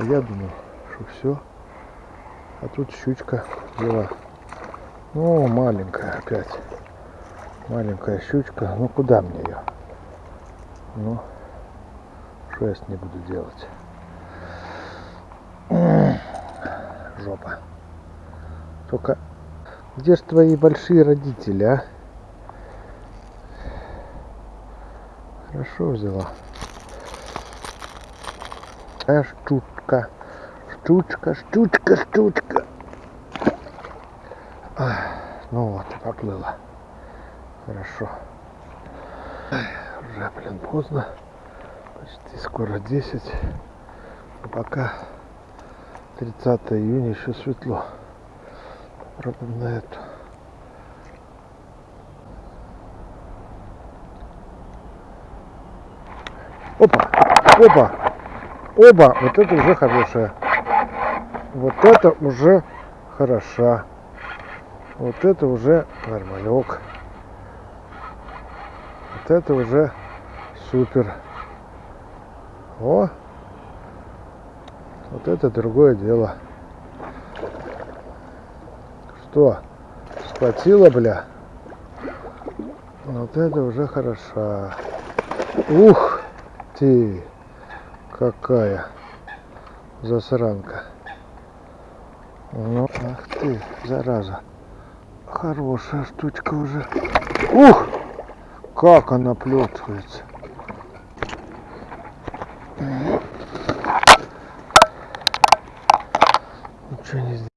А я думал, что все. А тут щучка была. Ну, маленькая опять. Маленькая щучка. Ну, куда мне ее? Ну, что я с ней буду делать? Жопа. Только где ж твои большие родители, а? Хорошо взяла. А штучка. Штучка, штучка, штучка. Ах, ну вот, поплыла. Хорошо. Уже, блин, поздно. Почти скоро 10. Но пока 30 июня еще светло. Попробуем на эту. Опа! Опа! Оба! Вот это уже хорошая. Вот это уже хороша. Вот это уже нормалек. Вот это уже супер. О! Вот это другое дело. Что? Схватила, бля? Вот это уже хороша. Ух ты! Какая засранка. Ну, ах ты, зараза. Хорошая штучка уже. Ух! Как она плетывается. Ничего не сделать.